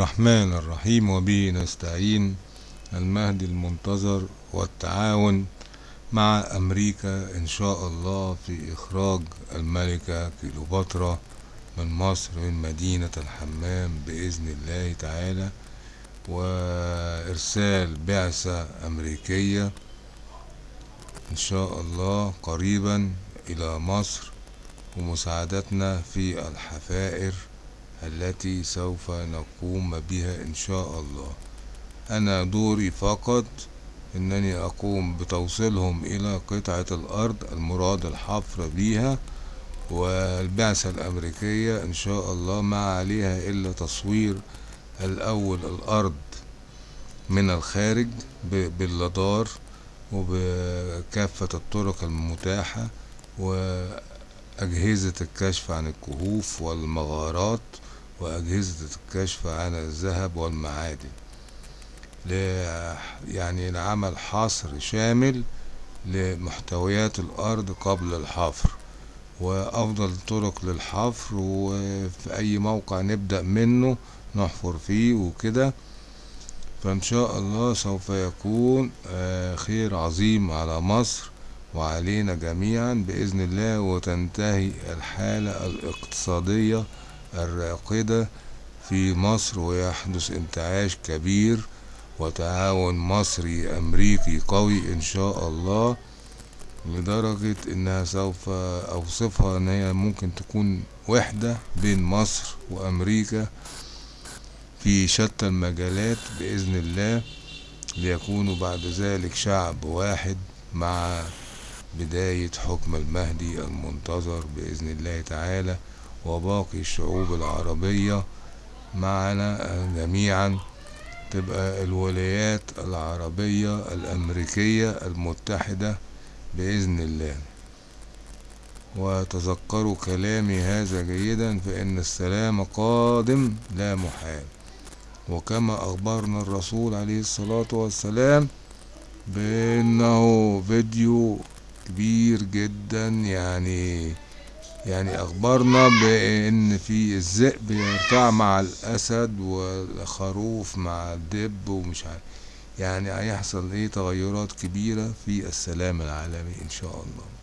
الرحمن الرحيم وبه نستعين. المهدي المنتظر والتعاون مع أمريكا إن شاء الله في إخراج الملكة كيلوباترا من مصر من مدينة الحمام بإذن الله تعالى وإرسال بعثة أمريكية إن شاء الله قريبا إلى مصر ومساعدتنا في الحفائر التي سوف نقوم بها إن شاء الله. أنا دوري فقط. أنني أقوم بتوصيلهم إلى قطعة الأرض المراد الحفر بها والبعثة الأمريكية إن شاء الله. ما عليها إلا تصوير الأول الأرض من الخارج باللدار وبكافة الطرق المتاحة وأجهزة الكشف عن الكهوف والمغارات وأجهزة الكشف عن الذهب والمعادن. يعني لعمل حصر شامل لمحتويات الأرض قبل الحفر وأفضل طرق للحفر وفي أي موقع نبدأ منه نحفر فيه وكده. فإن شاء الله سوف يكون خير عظيم على مصر وعلينا جميعا بإذن الله وتنتهي الحالة الاقتصادية الراقدة في مصر ويحدث انتعاش كبير وتعاون مصري أمريكي قوي إن شاء الله لدرجة إنها سوف أوصفها إن هي ممكن تكون وحدة بين مصر وأمريكا في شتى المجالات بإذن الله ليكونوا بعد ذلك شعب واحد مع بداية حكم المهدي المنتظر بإذن الله تعالى. وباقي الشعوب العربية معنا جميعا تبقى الولايات العربية الأمريكية المتحدة بإذن الله. وتذكروا كلامي هذا جيدا فإن السلام قادم لا محال. وكما أخبرنا الرسول عليه الصلاة والسلام بأنه فيديو كبير جدا يعني يعني أخبرنا بأن في الذئب يرتع مع الأسد والخروف مع الدب ومش عارف. يعني هيحصل إيه تغيرات كبيرة في السلام العالمي إن شاء الله.